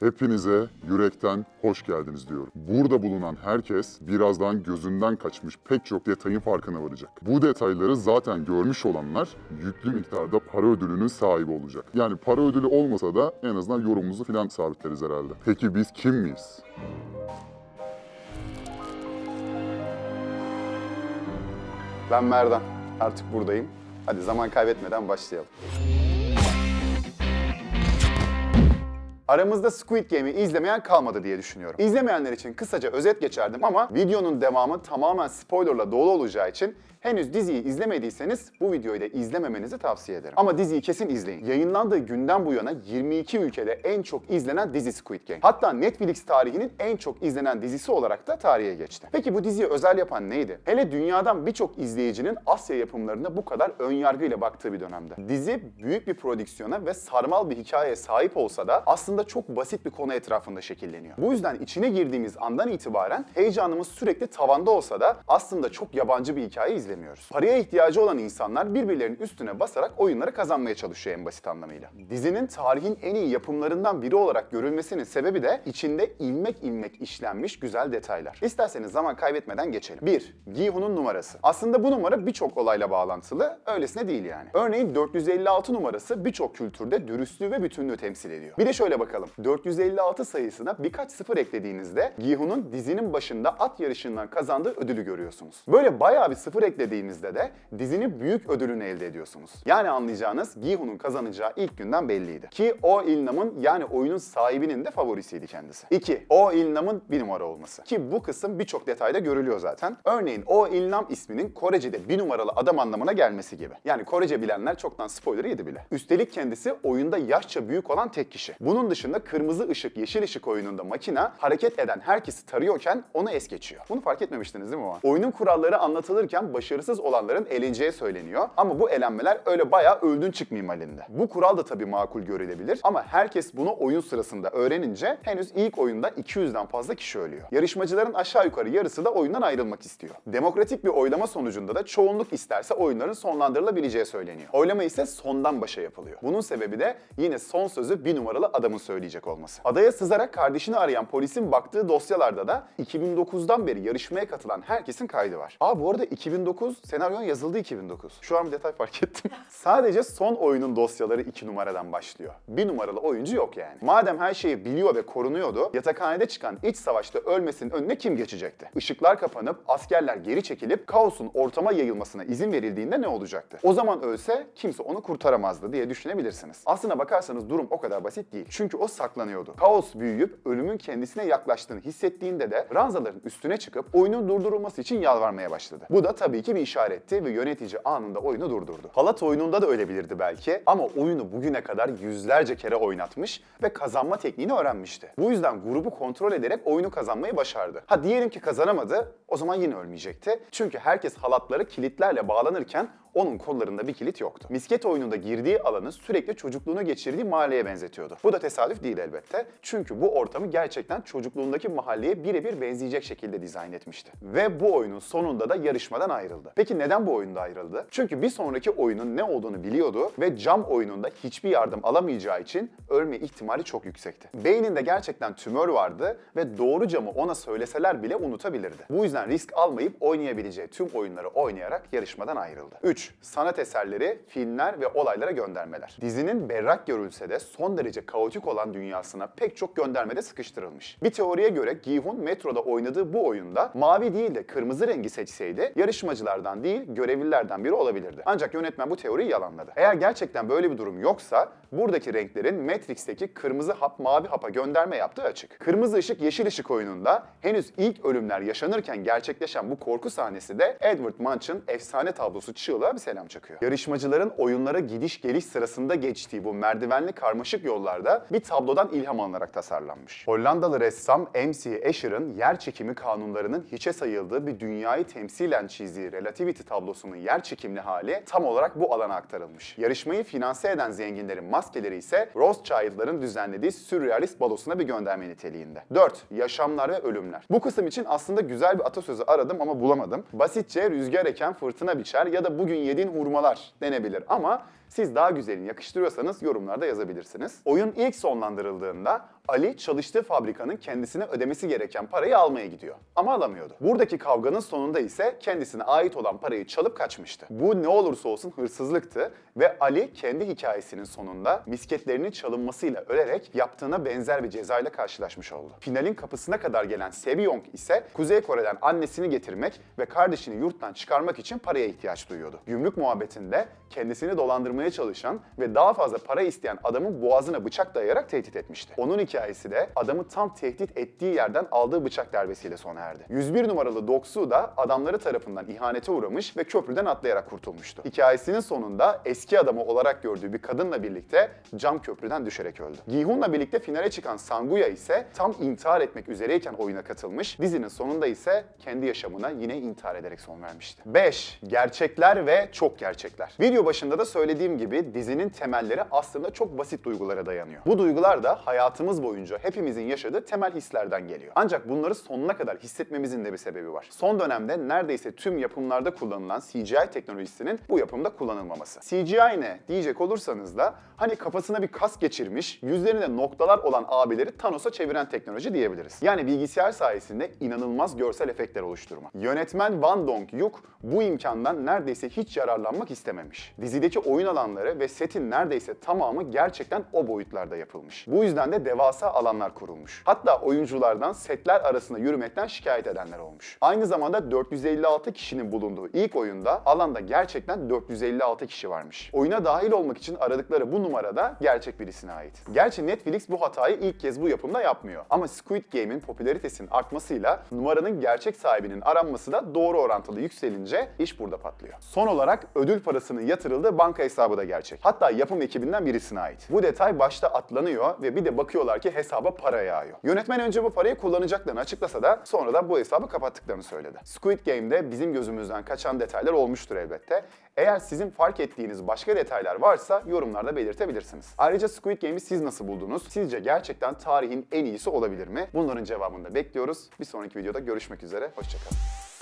Hepinize yürekten hoş geldiniz diyorum. Burada bulunan herkes birazdan gözünden kaçmış pek çok detayın farkına varacak. Bu detayları zaten görmüş olanlar yüklü miktarda para ödülünün sahibi olacak. Yani para ödülü olmasa da en azından yorumumuzu falan sabitleriz herhalde. Peki biz kim miyiz? Ben Merdan. Artık buradayım. Hadi zaman kaybetmeden başlayalım. Aramızda Squid Game'i izlemeyen kalmadı diye düşünüyorum. İzlemeyenler için kısaca özet geçerdim ama videonun devamı tamamen spoilerla dolu olacağı için henüz diziyi izlemediyseniz bu videoyu da izlememenizi tavsiye ederim. Ama diziyi kesin izleyin. Yayınlandığı günden bu yana 22 ülkede en çok izlenen dizi Squid Game. Hatta Netflix tarihinin en çok izlenen dizisi olarak da tarihe geçti. Peki bu diziyi özel yapan neydi? Hele dünyadan birçok izleyicinin Asya yapımlarına bu kadar ön yargıyla baktığı bir dönemde. Dizi büyük bir prodüksiyona ve sarmal bir hikayeye sahip olsa da aslında çok basit bir konu etrafında şekilleniyor. Bu yüzden içine girdiğimiz andan itibaren heyecanımız sürekli tavanda olsa da aslında çok yabancı bir hikaye izlemiyoruz. Paraya ihtiyacı olan insanlar birbirlerinin üstüne basarak oyunları kazanmaya çalışıyor en basit anlamıyla. Dizinin tarihin en iyi yapımlarından biri olarak görülmesinin sebebi de içinde ilmek ilmek işlenmiş güzel detaylar. İsterseniz zaman kaybetmeden geçelim. 1. Gi-hun'un numarası. Aslında bu numara birçok olayla bağlantılı, öylesine değil yani. Örneğin 456 numarası birçok kültürde dürüstlüğü ve bütünlüğü temsil ediyor. Bir de şöyle bakalım. 456 sayısına birkaç sıfır eklediğinizde Gi-hun'un dizinin başında at yarışından kazandığı ödülü görüyorsunuz. Böyle bayağı bir sıfır eklediğinizde de dizinin büyük ödülünü elde ediyorsunuz. Yani anlayacağınız Gi-hun'un kazanacağı ilk günden belliydi. Ki o İlnam'ın yani oyunun sahibinin de favorisiydi kendisi. 2. O İlnam'ın bir numara olması. Ki bu kısım birçok detayda görülüyor zaten. Örneğin O İlnam isminin Korece'de bir numaralı adam anlamına gelmesi gibi. Yani Korece bilenler çoktan spoiler yedi bile. Üstelik kendisi oyunda yaşça büyük olan tek kişi. Bunun dışında kırmızı ışık, yeşil ışık oyununda makina hareket eden herkesi tarıyorken onu es geçiyor. Bunu fark etmemiştiniz değil mi o an? Oyunun kuralları anlatılırken başarısız olanların eleneceği söyleniyor. Ama bu elenmeler öyle bayağı öldün çık minvalinde. Bu kural da tabii makul görülebilir ama herkes bunu oyun sırasında öğrenince henüz ilk oyunda 200'den fazla kişi ölüyor. Yarışmacıların aşağı yukarı yarısı da oyundan ayrılmak istiyor. Demokratik bir oylama sonucunda da çoğunluk isterse oyunların sonlandırılabileceği söyleniyor. Oylama ise sondan başa yapılıyor. Bunun sebebi de yine son sözü bir numaralı adamın söyleyecek olması. Adaya sızarak kardeşini arayan polisin baktığı dosyalarda da 2009'dan beri yarışmaya katılan herkesin kaydı var. Aa bu arada 2009 senaryon yazıldı 2009. Şu an bir detay fark ettim. Sadece son oyunun dosyaları 2 numaradan başlıyor. Bir numaralı oyuncu yok yani. Madem her şeyi biliyor ve korunuyordu, yatakhanede çıkan iç savaşta ölmesinin önüne kim geçecekti? Işıklar kapanıp askerler geri çekilip kaosun ortama yayılmasına izin verildiğinde ne olacaktı? O zaman ölse kimse onu kurtaramazdı diye düşünebilirsiniz. Aslına bakarsanız durum o kadar basit değil. Çünkü o saklanıyordu. Kaos büyüyüp ölümün kendisine yaklaştığını hissettiğinde de ranzaların üstüne çıkıp oyunun durdurulması için yalvarmaya başladı. Bu da tabii ki bir işaretti ve yönetici anında oyunu durdurdu. Halat oyununda da ölebilirdi belki ama oyunu bugüne kadar yüzlerce kere oynatmış ve kazanma tekniğini öğrenmişti. Bu yüzden grubu kontrol ederek oyunu kazanmayı başardı. Ha diyelim ki kazanamadı, o zaman yine ölmeyecekti. Çünkü herkes halatları kilitlerle bağlanırken onun kollarında bir kilit yoktu. Misket oyununda girdiği alanı sürekli çocukluğunu geçirdiği mahalleye benzetiyordu. Bu da tesadüf değil elbette. Çünkü bu ortamı gerçekten çocukluğundaki mahalleye birebir benzeyecek şekilde dizayn etmişti. Ve bu oyunun sonunda da yarışmadan ayrıldı. Peki neden bu oyunda ayrıldı? Çünkü bir sonraki oyunun ne olduğunu biliyordu ve cam oyununda hiçbir yardım alamayacağı için ölme ihtimali çok yüksekti. Beyninde gerçekten tümör vardı ve doğru camı ona söyleseler bile unutabilirdi. Bu yüzden risk almayıp oynayabileceği tüm oyunları oynayarak yarışmadan ayrıldı. 3. Sanat eserleri, filmler ve olaylara göndermeler. Dizinin berrak görülse de son derece kaotik olan dünyasına pek çok göndermede sıkıştırılmış. Bir teoriye göre Gi-hun metroda oynadığı bu oyunda mavi değil de kırmızı rengi seçseydi yarışmacılardan değil görevlilerden biri olabilirdi. Ancak yönetmen bu teoriyi yalanladı. Eğer gerçekten böyle bir durum yoksa buradaki renklerin Matrix'teki kırmızı hap mavi hapa gönderme yaptığı açık. Kırmızı ışık yeşil ışık oyununda henüz ilk ölümler yaşanırken gerçekleşen bu korku sahnesi de Edward Munch'ın efsane tablosu Çığlığa bir selam çakıyor. Yarışmacıların oyunlara gidiş geliş sırasında geçtiği bu merdivenli karmaşık yollarda bir tablodan ilham alınarak tasarlanmış. Hollandalı ressam M.C. Escher'ın yer çekimi kanunlarının hiçe sayıldığı bir dünyayı temsilen çizdiği Relativity tablosunun yer çekimli hali tam olarak bu alana aktarılmış. Yarışmayı finanse eden zenginlerin maskeleri ise Rothschild'ların düzenlediği sürrealist balosuna bir gönderme niteliğinde. 4. Yaşamlar ve ölümler. Bu kısım için aslında güzel bir atasözü aradım ama bulamadım. Basitçe rüzgar eken fırtına biçer ya da bugün yediğin hurmalar denebilir. Ama Siz daha güzelini yakıştırıyorsanız yorumlarda yazabilirsiniz. Oyun ilk sonlandırıldığında Ali çalıştığı fabrikanın kendisine ödemesi gereken parayı almaya gidiyor. Ama alamıyordu. Buradaki kavganın sonunda ise kendisine ait olan parayı çalıp kaçmıştı. Bu ne olursa olsun hırsızlıktı ve Ali kendi hikayesinin sonunda misketlerinin çalınmasıyla ölerek yaptığına benzer bir cezayla karşılaşmış oldu. Finalin kapısına kadar gelen Sebyong ise Kuzey Kore'den annesini getirmek ve kardeşini yurttan çıkarmak için paraya ihtiyaç duyuyordu. Gümrük muhabbetinde kendisini dolandırmaya çalışan ve daha fazla para isteyen adamın boğazına bıçak dayayarak tehdit etmişti. Onun hikayesi de adamı tam tehdit ettiği yerden aldığı bıçak darbesiyle sona erdi. 101 numaralı Doksu da adamları tarafından ihanete uğramış ve köprüden atlayarak kurtulmuştu. Hikayesinin sonunda eski adamı olarak gördüğü bir kadınla birlikte cam köprüden düşerek öldü. Gi-hun'la birlikte finale çıkan Sanguya ise tam intihar etmek üzereyken oyuna katılmış. Dizinin sonunda ise kendi yaşamına yine intihar ederek son vermişti. 5. Gerçekler ve çok gerçekler. Video başında da söylediğim gibi dizinin temelleri aslında çok basit duygulara dayanıyor. Bu duygular da hayatımız boyunca hepimizin yaşadığı temel hislerden geliyor. Ancak bunları sonuna kadar hissetmemizin de bir sebebi var. Son dönemde neredeyse tüm yapımlarda kullanılan CGI teknolojisinin bu yapımda kullanılmaması. CGI ne diyecek olursanız da hani kafasına bir kas geçirmiş, yüzlerinde noktalar olan abileri Thanos'a çeviren teknoloji diyebiliriz. Yani bilgisayar sayesinde inanılmaz görsel efektler oluşturma. Yönetmen Van Dong-yuk bu imkandan neredeyse hiç yararlanmak istememiş. Dizideki oyun alanları ve setin neredeyse tamamı gerçekten o boyutlarda yapılmış. Bu yüzden de devasa alanlar kurulmuş. Hatta oyunculardan setler arasında yürümekten şikayet edenler olmuş. Aynı zamanda 456 kişinin bulunduğu ilk oyunda alanda gerçekten 456 kişi varmış. Oyuna dahil olmak için aradıkları bu numara da gerçek birisine ait. Gerçi Netflix bu hatayı ilk kez bu yapımda yapmıyor. Ama Squid Game'in popülaritesinin artmasıyla numaranın gerçek sahibinin aranması da doğru orantılı yükselince iş burada patlıyor. Son olarak ödül parasının yatırıldığı banka hesabı da gerçek. Hatta yapım ekibinden birisine ait. Bu detay başta atlanıyor ve bir de bakıyorlar ki hesaba para yağıyor. Yönetmen önce bu parayı kullanacaklarını açıklasa da sonradan bu hesabı kapattıklarını söyledi. Squid Game'de bizim gözümüzden kaçan detaylar olmuştur elbette. Eğer sizin fark ettiğiniz başka detaylar varsa yorumlarda belirtebilirsiniz. Ayrıca Squid Game'i siz nasıl buldunuz? Sizce gerçekten tarihin en iyisi olabilir mi? Bunların cevabını da bekliyoruz. Bir sonraki videoda görüşmek üzere. Hoşçakalın.